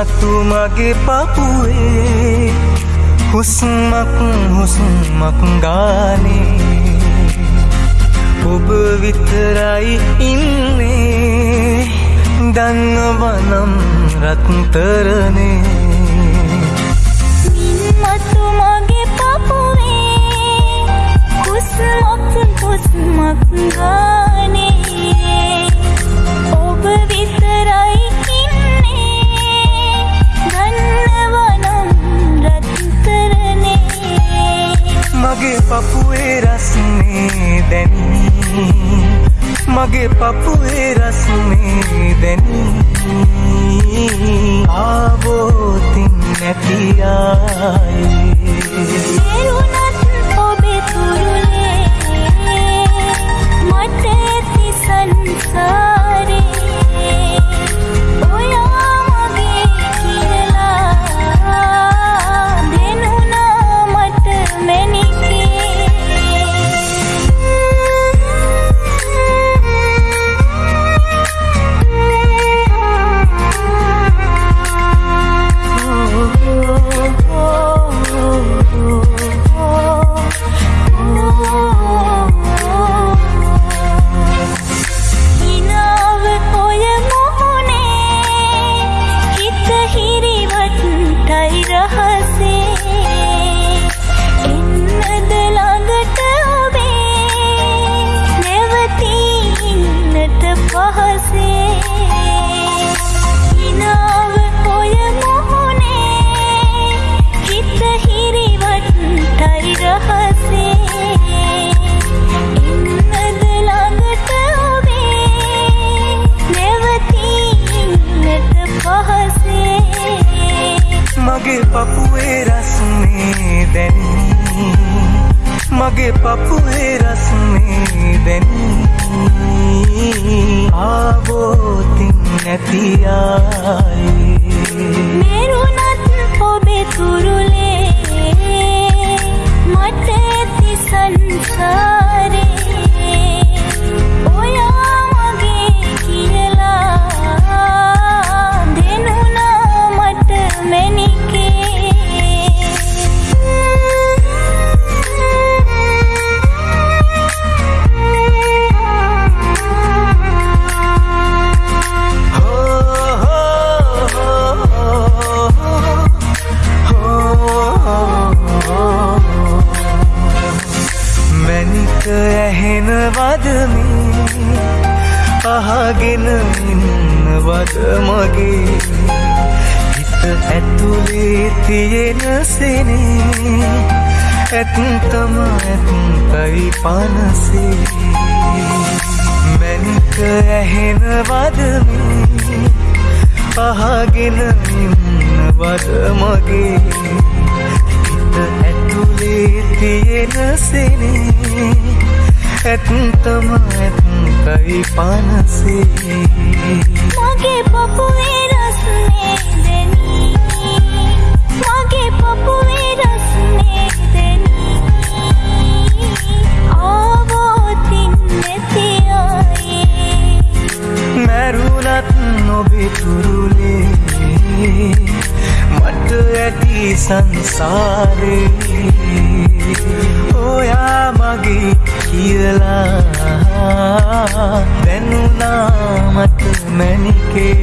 මතු මගේ පපුුවේ හුස්මක් හුස්මක් ගානේ. ඔබ විතරයි ඉන්නේ දන්නවනම් රත්තරනේ. මතු මගේ පපුුවේ හුස්මක් හුස්මක් මගේ පපුේ රස්නේ දැනී. මගේ පපුේ රස්නේ දැනී. ආවෝතින් නැතියායි මගේ පපුේ රස්නේ දැනී. මගේ පපුේ රස්නේ දැනී. ආවෝතින් නැතියායි ඇහෙනවදමි අහගෙන ඉන්නවද මගේ. හිත ඇතුලේ තියෙන සෙනේ. ඇත්තම ඇත්තයි පනසේ. මැනික ඇහෙනවදමි අහගෙන ඉන්නවද මගේ. හිත ඇතුලේ තියෙන සෙනේ. ඇත්තම ඇත්තයි පනසේ. මගේ පපුේ රස්නේ දෙනී සංසාරේ ඔයා මගේ කියලා දැනුනාමට මැනිකේ